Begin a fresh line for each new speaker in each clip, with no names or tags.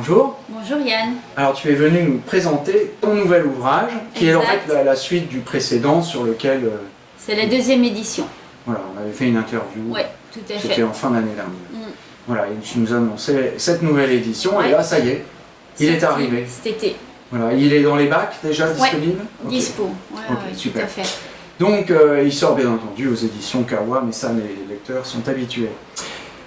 bonjour.
Bonjour Yann.
Alors tu es venu nous présenter ton nouvel ouvrage, qui est en fait la, la suite du précédent sur lequel euh,
C'est la deuxième édition.
voilà, on avait fait une interview.
Oui, tout à
C'était
fait.
en fin d'année dernière.
Mm.
Voilà, et tu nous annoncé cette nouvelle édition, et
Ouais.
là, ça y est, il est arrivé.
Cet été.
Voilà, il est dans les bacs déjà disponible? Ok.
Dispo. Ouais,
Ok,
ouais, tout
super.
à fait.
Donc, euh, il sort bien entendu aux éditions Kawa, mais ça, les lecteurs sont habitués.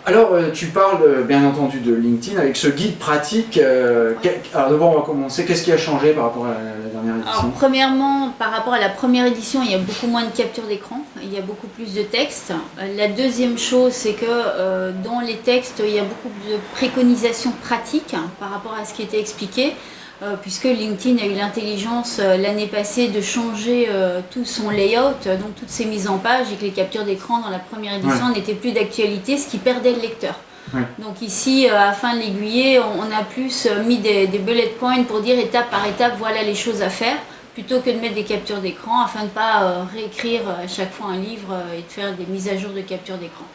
Alors, euh, tu parles euh, bien entendu de LinkedIn avec ce guide pratique. euh, Alors, d'abord, on va commencer. Qu'est-ce qui a changé par rapport à la, dernière édition?
Alors, premièrement, par rapport à la première édition, il y a beaucoup moins de captures d'écran, il y a beaucoup plus de textes. La deuxième chose, c'est que euh, dans les textes, il y a beaucoup de préconisations pratiques hein, par rapport à ce qui était expliqué, puisque LinkedIn a eu l'intelligence euh, l'année passée de changer euh, tout son layout, euh, donc toutes ses mises en page, et que les captures d'écran dans la première édition n'étaient plus d'actualité, ce qui perdait le lecteur.
Ouais.
Donc ici, euh, afin de l'aiguiller, on on a plus euh, mis des, des bullet points pour dire étape par étape, voilà les choses à faire, plutôt que de mettre des captures d'écran, afin de ne pas euh, réécrire euh, à chaque fois un livre euh, et de faire des mises à jour de capture d'écran.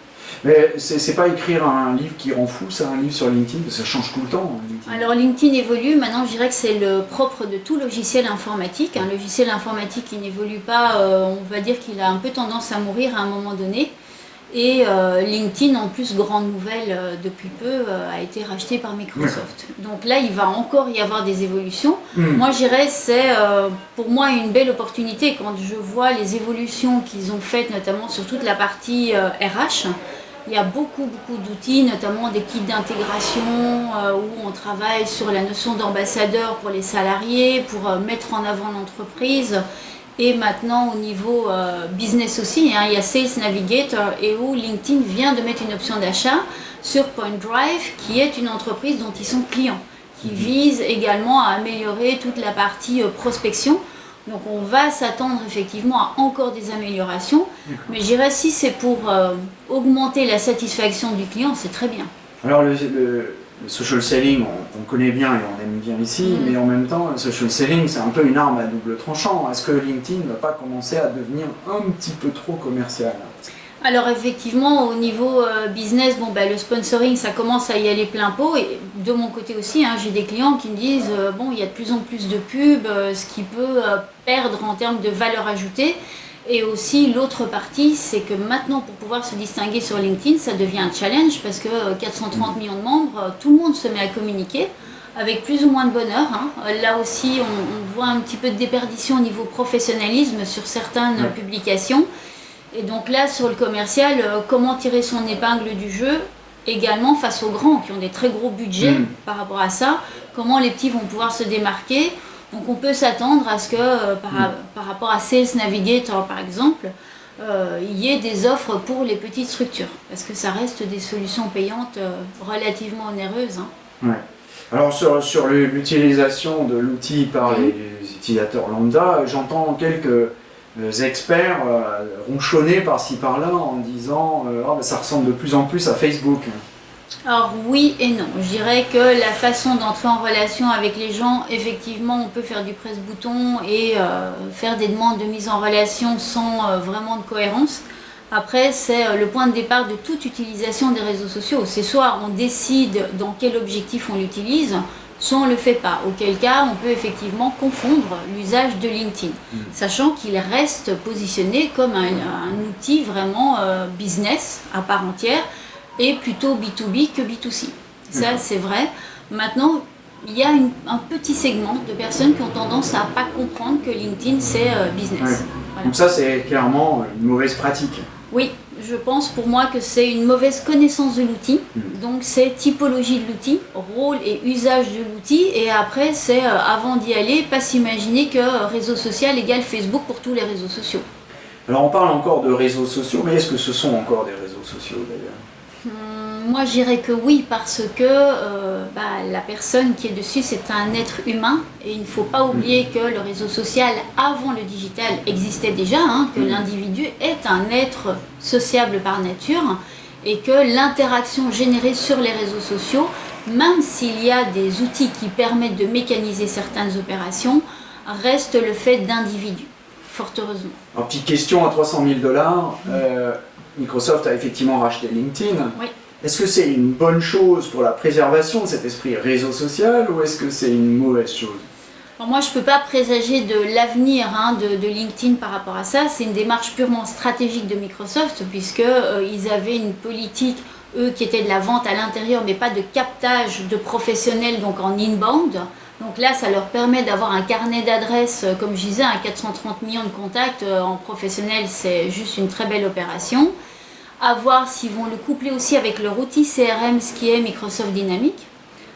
Mais c'est c'est pas écrire un livre qui rend fou, c'est un livre sur LinkedIn, parce que ça change tout le temps. hein, LinkedIn.
Alors LinkedIn évolue, maintenant je dirais que c'est le propre de tout logiciel informatique. Un logiciel informatique qui n'évolue pas, euh, on va dire qu'il a un peu tendance à mourir à un moment donné. Et euh, LinkedIn, en plus, grande nouvelle euh, depuis peu, euh, a été racheté par Microsoft. Donc là, il va encore y avoir des évolutions.
Hmm.
Moi, je dirais c'est euh, pour moi une belle opportunité quand je vois les évolutions qu'ils ont faites, notamment sur toute la partie RH. Il y a beaucoup, beaucoup d'outils, notamment des kits d'intégration euh, où on travaille sur la notion d'ambassadeur pour les salariés, pour euh, mettre en avant l'entreprise. Et maintenant, au niveau euh, business aussi, hein, il y a Sales Navigator et où LinkedIn vient de mettre une option d'achat sur Point Drive, qui est une entreprise dont ils sont clients, qui vise également à améliorer toute la partie prospection. Donc on va s'attendre effectivement à encore des améliorations, mais je dirais si c'est pour euh, augmenter la satisfaction du client, c'est très bien.
Alors, le, le- le social selling, on, on connaît bien et on aime bien ici,
Mm.
mais en même temps, le social selling, c'est un peu une arme à double tranchant. Est-ce que LinkedIn ne va pas commencer à devenir un petit peu trop commercial?
Alors effectivement, au niveau euh, business, bon, bah, le sponsoring, ça commence à y aller plein pot. Et de mon côté aussi, hein, j'ai des clients qui me disent, euh, bon, il y a de plus en plus de pubs, euh, ce qui peut euh, perdre en termes de valeur ajoutée. Et aussi, l'autre partie, c'est que maintenant, pour pouvoir se distinguer sur LinkedIn, ça devient un challenge parce que euh, 430 millions de membres, tout le monde se met à communiquer avec plus ou moins de bonheur. hein. Là aussi, on, on voit un petit peu de déperdition au niveau professionnalisme sur certaines
Ouais.
publications. Et donc là, sur le commercial, comment tirer son épingle du jeu également face aux grands qui ont des très gros budgets
Mm.
par rapport à ça, comment les petits vont pouvoir se démarquer? Donc on peut s'attendre à ce que euh, par,
Mm.
par rapport à Sales Navigator par exemple, euh, il y ait des offres pour les petites structures parce que ça reste des solutions payantes euh, relativement onéreuses. hein.
Ouais. Alors sur, sur l'utilisation de l'outil par
Mhm.
les, les utilisateurs lambda, j'entends quelques experts euh, ronchonner par-ci par-là en disant euh, Ah, ben, ça ressemble de plus en plus à Facebook.
Alors oui et non. Je dirais que la façon d'entrer en relation avec les gens, effectivement, on peut faire du presse-bouton et euh, faire des demandes de mise en relation sans euh, vraiment de cohérence. Après, c'est euh, le point de départ de toute utilisation des réseaux sociaux. C'est soit on décide dans quel objectif on l'utilise, soit on ne le fait pas. Auquel cas, on peut effectivement confondre l'usage de LinkedIn,
Mhm.
sachant qu'il reste positionné comme un, un outil vraiment euh, business à part entière et plutôt B2B que B2C. Ça, c'est vrai. Maintenant, il y a une- un petit segment de personnes qui ont tendance à pas comprendre que LinkedIn, c'est euh, business.
Ouais.
Voilà.
Donc ça c'est clairement une mauvaise pratique.
Oui, je pense pour moi que c'est une mauvaise connaissance de l'outil.
Mhm.
Donc c'est typologie de l'outil, rôle et usage de l'outil. Et après, c'est euh, avant d'y aller, pas s'imaginer que euh, réseau social égale Facebook pour tous les réseaux sociaux.
Alors on parle encore de réseaux sociaux, mais est-ce que ce sont encore des réseaux sociaux d'ailleurs?
Hum, Moi, je dirais que oui, parce que euh, bah, la personne qui est dessus, c'est un être humain. Et il ne faut pas oublier que le réseau social, avant le digital, existait déjà, hein, que
Mhm.
l'individu est un être sociable par nature, et que l'interaction générée sur les réseaux sociaux, même s'il y a des outils qui permettent de mécaniser certaines opérations, reste le fait d'individus, fort heureusement.
Alors petite question à 300 000 dollars, euh, Microsoft a effectivement racheté LinkedIn.
Oui.
Est-ce que c'est une bonne chose pour la préservation de cet esprit réseau social ou est-ce que c'est une mauvaise chose?
Moi, je ne peux pas présager de l'avenir hein, de, LinkedIn par rapport à ça. C'est une démarche purement stratégique de Microsoft, puisqu'ils euh, avaient une politique, eux, qui était de la vente à l'intérieur, mais pas de captage de professionnels, donc en inbound. Donc là, ça leur permet d'avoir un carnet d'adresses, euh, comme je disais, à 430 millions de contacts euh, en professionnel, c'est juste une très belle opération. À voir s'ils vont le coupler aussi avec leur outil CRM, ce qui est Microsoft Dynamics.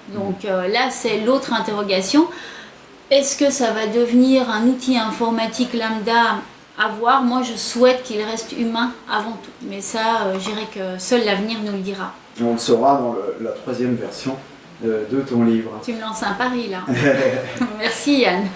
Donc là, c'est l'autre interrogation. Est-ce que ça va devenir un outil informatique lambda à voir? Moi, je souhaite qu'il reste humain avant tout. Mais ça, euh, je dirais que seul l'avenir nous le dira.
On le saura dans la troisième version euh, de ton livre.
Tu me lances un pari là. Merci Yann.